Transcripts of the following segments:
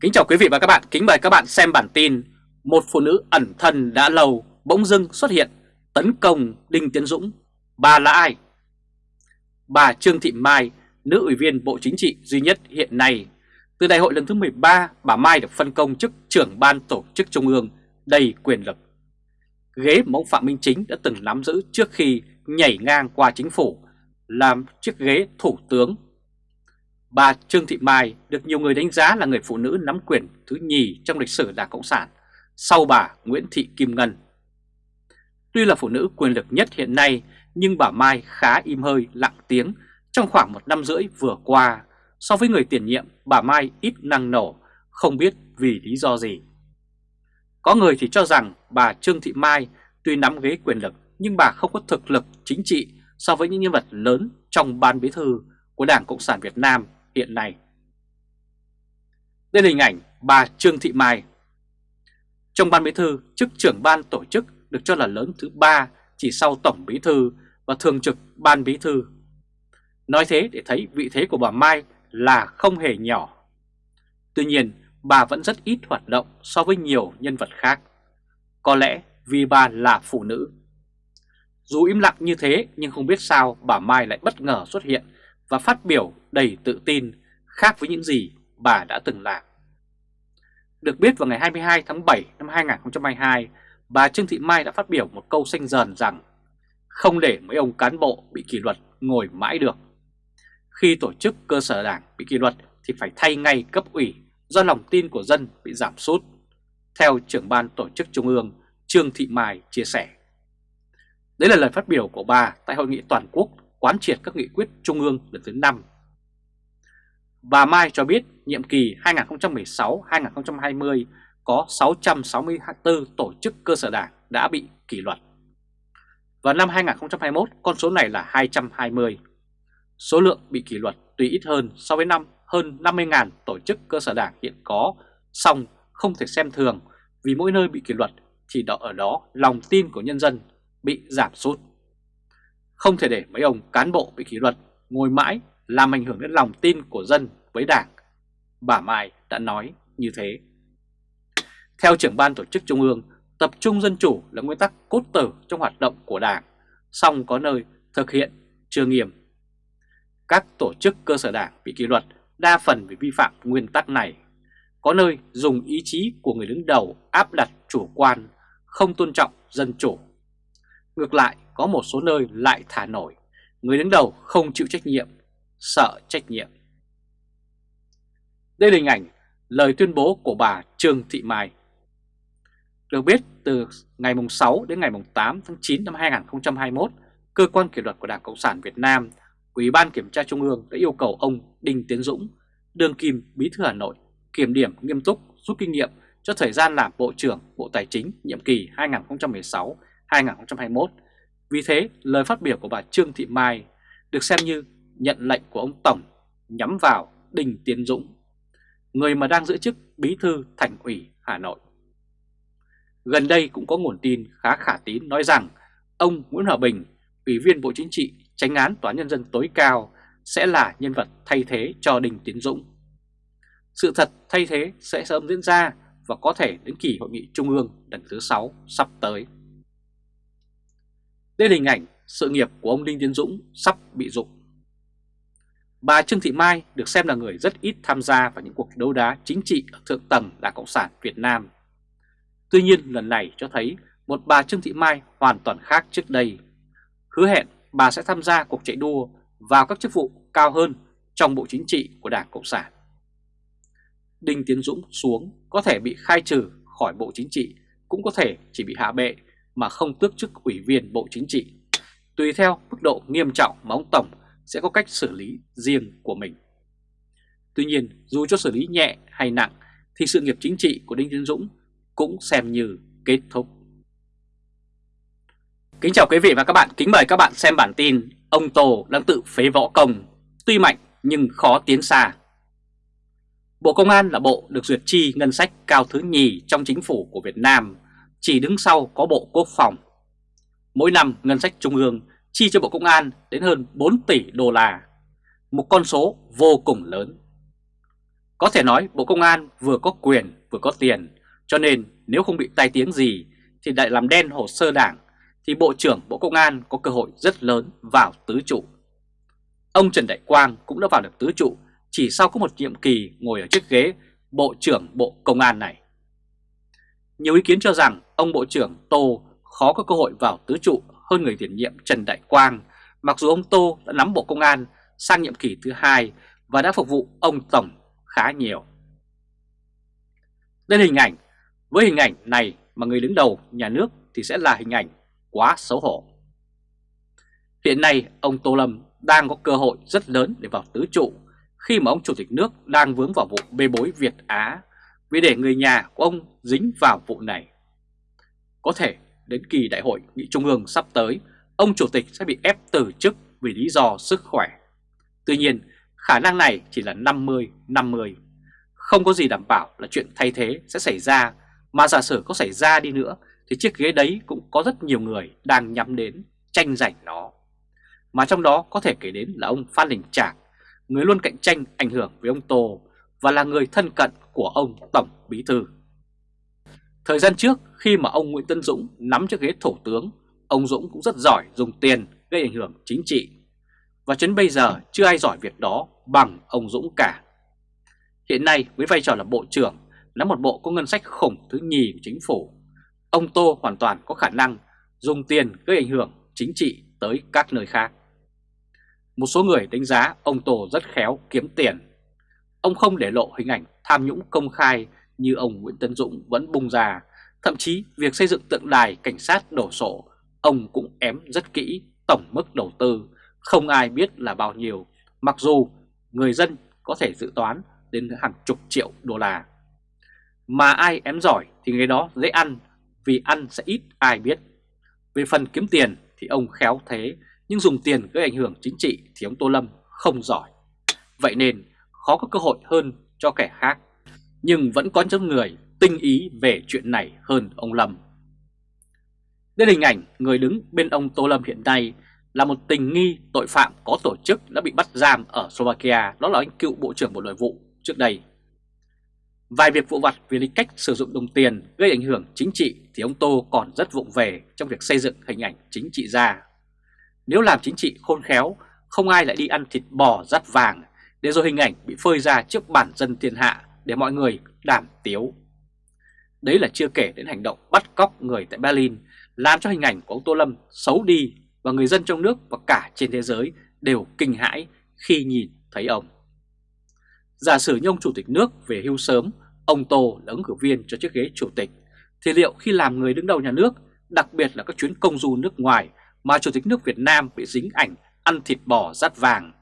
Kính chào quý vị và các bạn, kính mời các bạn xem bản tin Một phụ nữ ẩn thân đã lâu bỗng dưng xuất hiện tấn công Đinh Tiến Dũng. Bà là ai? Bà Trương Thị Mai, nữ ủy viên Bộ Chính trị duy nhất hiện nay. Từ đại hội lần thứ 13, bà Mai được phân công chức trưởng ban tổ chức trung ương đầy quyền lực. Ghế mà ông Phạm Minh Chính đã từng nắm giữ trước khi nhảy ngang qua chính phủ làm chiếc ghế thủ tướng. Bà Trương Thị Mai được nhiều người đánh giá là người phụ nữ nắm quyền thứ nhì trong lịch sử Đảng Cộng sản sau bà Nguyễn Thị Kim Ngân. Tuy là phụ nữ quyền lực nhất hiện nay nhưng bà Mai khá im hơi lặng tiếng trong khoảng một năm rưỡi vừa qua. So với người tiền nhiệm, bà Mai ít năng nổ, không biết vì lý do gì. Có người thì cho rằng bà Trương Thị Mai tuy nắm ghế quyền lực nhưng bà không có thực lực chính trị so với những nhân vật lớn trong ban bí thư của Đảng Cộng sản Việt Nam hiện nay. Đây là hình ảnh bà Trương Thị Mai. Trong ban bí thư, chức trưởng ban tổ chức được cho là lớn thứ ba chỉ sau tổng bí thư và thường trực ban bí thư. Nói thế để thấy vị thế của bà Mai là không hề nhỏ. Tuy nhiên, bà vẫn rất ít hoạt động so với nhiều nhân vật khác. Có lẽ vì bà là phụ nữ. Dù im lặng như thế nhưng không biết sao bà Mai lại bất ngờ xuất hiện và phát biểu đầy tự tin khác với những gì bà đã từng làm. Được biết vào ngày 22 tháng 7 năm 2022, bà Trương Thị Mai đã phát biểu một câu xanh dần rằng không để mấy ông cán bộ bị kỷ luật ngồi mãi được. Khi tổ chức cơ sở đảng bị kỷ luật thì phải thay ngay cấp ủy do lòng tin của dân bị giảm sút, theo trưởng ban tổ chức trung ương Trương Thị Mai chia sẻ. Đấy là lời phát biểu của bà tại hội nghị toàn quốc quán triệt các nghị quyết trung ương lần thứ 5. Bà Mai cho biết nhiệm kỳ 2016-2020 có 664 tổ chức cơ sở đảng đã bị kỷ luật. Và năm 2021 con số này là 220. Số lượng bị kỷ luật tuy ít hơn so với năm hơn 50.000 tổ chức cơ sở đảng hiện có, song không thể xem thường vì mỗi nơi bị kỷ luật thì đó ở đó lòng tin của nhân dân bị giảm sút. Không thể để mấy ông cán bộ bị kỷ luật ngồi mãi làm ảnh hưởng đến lòng tin của dân với đảng. Bà Mai đã nói như thế. Theo trưởng ban tổ chức trung ương, tập trung dân chủ là nguyên tắc cốt tử trong hoạt động của đảng, song có nơi thực hiện chưa nghiêm. Các tổ chức cơ sở đảng bị kỷ luật đa phần vì vi phạm nguyên tắc này. Có nơi dùng ý chí của người đứng đầu áp đặt chủ quan, không tôn trọng dân chủ. Ngược lại, có một số nơi lại thả nổi, người đứng đầu không chịu trách nhiệm, sợ trách nhiệm. Đây là hình ảnh lời tuyên bố của bà Trương Thị Mai. Được biết, từ ngày 6 đến ngày 8 tháng 9 năm 2021, Cơ quan Kỷ luật của Đảng Cộng sản Việt Nam, Ủy ban Kiểm tra Trung ương đã yêu cầu ông Đinh Tiến Dũng, đương kim Bí thư Hà Nội, kiểm điểm nghiêm túc, rút kinh nghiệm cho thời gian làm Bộ trưởng Bộ Tài chính nhiệm kỳ 2021. Vì thế, lời phát biểu của bà Trương Thị Mai được xem như nhận lệnh của ông Tổng nhắm vào Đình Tiến Dũng người mà đang giữ chức bí thư thành ủy Hà Nội. Gần đây cũng có nguồn tin khá khả tín nói rằng ông Nguyễn Hòa Bình, Ủy viên Bộ Chính trị, tránh án Tòa Nhân dân tối cao sẽ là nhân vật thay thế cho Đình Tiến Dũng. Sự thật thay thế sẽ sớm diễn ra và có thể đến kỳ hội nghị trung ương lần thứ 6 sắp tới. Đây là hình ảnh sự nghiệp của ông Đinh Tiến Dũng sắp bị dụng. Bà Trương Thị Mai được xem là người rất ít tham gia vào những cuộc đấu đá chính trị ở thượng tầng Đảng Cộng sản Việt Nam. Tuy nhiên lần này cho thấy một bà Trương Thị Mai hoàn toàn khác trước đây. Hứa hẹn bà sẽ tham gia cuộc chạy đua vào các chức vụ cao hơn trong Bộ Chính trị của Đảng Cộng sản. Đinh Tiến Dũng xuống có thể bị khai trừ khỏi Bộ Chính trị, cũng có thể chỉ bị hạ bệ mà không tước chức ủy viên Bộ Chính trị, tùy theo mức độ nghiêm trọng mà ông Tổng sẽ có cách xử lý riêng của mình. Tuy nhiên, dù cho xử lý nhẹ hay nặng thì sự nghiệp chính trị của Đinh Tiến Dũng cũng xem như kết thúc. Kính chào quý vị và các bạn, kính mời các bạn xem bản tin Ông Tô đang tự phế võ công, tuy mạnh nhưng khó tiến xa. Bộ Công an là bộ được duyệt chi ngân sách cao thứ nhì trong chính phủ của Việt Nam, chỉ đứng sau có Bộ Quốc phòng. Mỗi năm ngân sách trung ương chi cho Bộ Công an đến hơn 4 tỷ đô la, một con số vô cùng lớn. Có thể nói Bộ Công an vừa có quyền vừa có tiền, cho nên nếu không bị tai tiếng gì thì lại làm đen hồ sơ đảng, thì Bộ trưởng Bộ Công an có cơ hội rất lớn vào tứ trụ. Ông Trần Đại Quang cũng đã vào được tứ trụ chỉ sau có một nhiệm kỳ ngồi ở chiếc ghế Bộ trưởng Bộ Công an này. Nhiều ý kiến cho rằng ông Bộ trưởng Tô khó có cơ hội vào tứ trụ hơn người tiền nhiệm Trần Đại Quang, mặc dù ông Tô đã nắm Bộ Công an sang nhiệm kỳ thứ hai và đã phục vụ ông Tổng khá nhiều. Đây là hình ảnh, với hình ảnh này mà người đứng đầu nhà nước thì sẽ là hình ảnh quá xấu hổ. Hiện nay ông Tô Lâm đang có cơ hội rất lớn để vào tứ trụ khi mà ông Chủ tịch nước đang vướng vào vụ bê bối Việt Á vì để người nhà của ông dính vào vụ này. Có thể đến kỳ đại hội nghị trung ương sắp tới, ông Chủ tịch sẽ bị ép từ chức vì lý do sức khỏe. Tuy nhiên, khả năng này chỉ là 50-50. Không có gì đảm bảo là chuyện thay thế sẽ xảy ra, mà giả sử có xảy ra đi nữa thì chiếc ghế đấy cũng có rất nhiều người đang nhắm đến tranh giành nó. Mà trong đó có thể kể đến là ông Phan Đình Trạc, người luôn cạnh tranh ảnh hưởng với ông Tô và là người thân cận của ông Tổng Bí Thư. Thời gian trước khi mà ông Nguyễn Tân Dũng nắm chiếc ghế thủ tướng, ông Dũng cũng rất giỏi dùng tiền gây ảnh hưởng chính trị. Và đến bây giờ chưa ai giỏi việc đó bằng ông Dũng cả. Hiện nay với vai trò là Bộ trưởng, nắm một bộ có ngân sách khủng thứ nhì của chính phủ, ông Tô hoàn toàn có khả năng dùng tiền gây ảnh hưởng chính trị tới các nơi khác. Một số người đánh giá ông Tô rất khéo kiếm tiền. Ông không để lộ hình ảnh tham nhũng công khai như ông Nguyễn Tân Dũng vẫn bung ra. Thậm chí việc xây dựng tượng đài cảnh sát đổ sổ, ông cũng ém rất kỹ tổng mức đầu tư, không ai biết là bao nhiêu, mặc dù người dân có thể dự toán đến hàng chục triệu đô la. Mà ai ém giỏi thì người đó dễ ăn, vì ăn sẽ ít ai biết. Về phần kiếm tiền thì ông khéo thế, nhưng dùng tiền gây ảnh hưởng chính trị thì ông Tô Lâm không giỏi. Vậy nên khó có cơ hội hơn cho kẻ khác nhưng vẫn có những người tinh ý về chuyện này hơn ông Lâm. Đây hình ảnh người đứng bên ông Tô Lâm hiện nay là một tình nghi tội phạm có tổ chức đã bị bắt giam ở Slovakia, đó là anh cựu Bộ trưởng Bộ Nội vụ trước đây. Vài việc vụ vặt về lý cách sử dụng đồng tiền gây ảnh hưởng chính trị thì ông Tô còn rất vụng về trong việc xây dựng hình ảnh chính trị ra. Nếu làm chính trị khôn khéo, không ai lại đi ăn thịt bò rắt vàng để rồi hình ảnh bị phơi ra trước bản dân thiên hạ để mọi người đảm tiếu. Đấy là chưa kể đến hành động bắt cóc người tại Berlin, làm cho hình ảnh của ông Tô Lâm xấu đi và người dân trong nước và cả trên thế giới đều kinh hãi khi nhìn thấy ông. Giả sử như ông Chủ tịch nước về hưu sớm, ông Tô là ứng cử viên cho chiếc ghế Chủ tịch, thì liệu khi làm người đứng đầu nhà nước, đặc biệt là các chuyến công du nước ngoài mà Chủ tịch nước Việt Nam bị dính ảnh ăn thịt bò rát vàng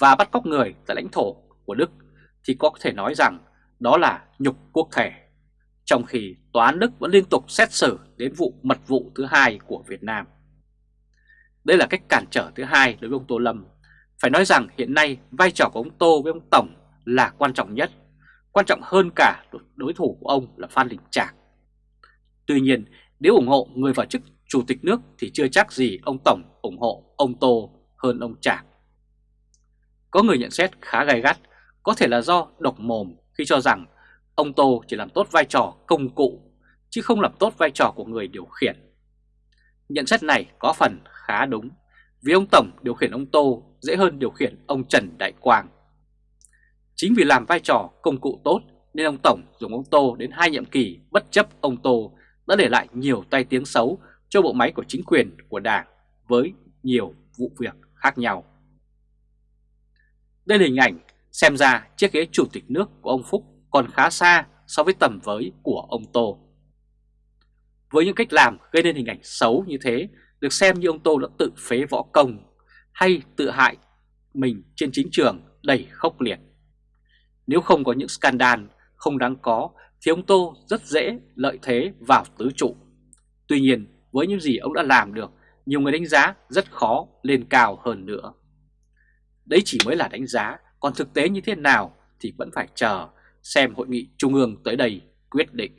và bắt cóc người tại lãnh thổ của Đức, thì có thể nói rằng đó là nhục quốc thể. Trong khi Tòa án Đức vẫn liên tục xét xử đến vụ mật vụ thứ hai của Việt Nam. Đây là cách cản trở thứ hai đối với ông Tô Lâm. Phải nói rằng hiện nay vai trò của ông Tô với ông Tổng là quan trọng nhất, quan trọng hơn cả đối thủ của ông là Phan Đình Trạc. Tuy nhiên, nếu ủng hộ người vào chức chủ tịch nước thì chưa chắc gì ông Tổng ủng hộ ông Tô hơn ông Trạc. Có người nhận xét khá gay gắt, có thể là do độc mồm khi cho rằng ông Tô chỉ làm tốt vai trò công cụ, chứ không làm tốt vai trò của người điều khiển. Nhận xét này có phần khá đúng, vì ông Tổng điều khiển ông Tô dễ hơn điều khiển ông Trần Đại Quang. Chính vì làm vai trò công cụ tốt nên ông Tổng dùng ông Tô đến hai nhiệm kỳ bất chấp ông Tô đã để lại nhiều tai tiếng xấu cho bộ máy của chính quyền của Đảng với nhiều vụ việc khác nhau. Đây là hình ảnh Xem ra chiếc ghế chủ tịch nước của ông Phúc còn khá xa so với tầm với của ông Tô. Với những cách làm gây nên hình ảnh xấu như thế, được xem như ông Tô đã tự phế võ công hay tự hại mình trên chính trường đầy khốc liệt. Nếu không có những scandal không đáng có thì ông Tô rất dễ lợi thế vào tứ trụ. Tuy nhiên với những gì ông đã làm được, nhiều người đánh giá rất khó lên cao hơn nữa. Đấy chỉ mới là đánh giá còn thực tế như thế nào thì vẫn phải chờ xem hội nghị trung ương tới đây quyết định.